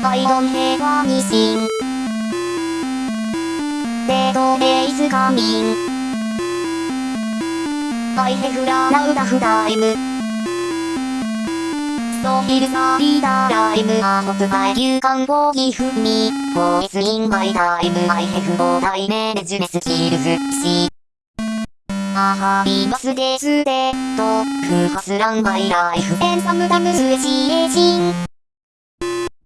I don't have a missing. Dead day is coming. I have run out of time. So here's a leader I'm a hot fire you can forgive me For it's in my time I have no time management skills See あはりますですでと、ふはすらんマイライフ、エンサムダムスエジエジン。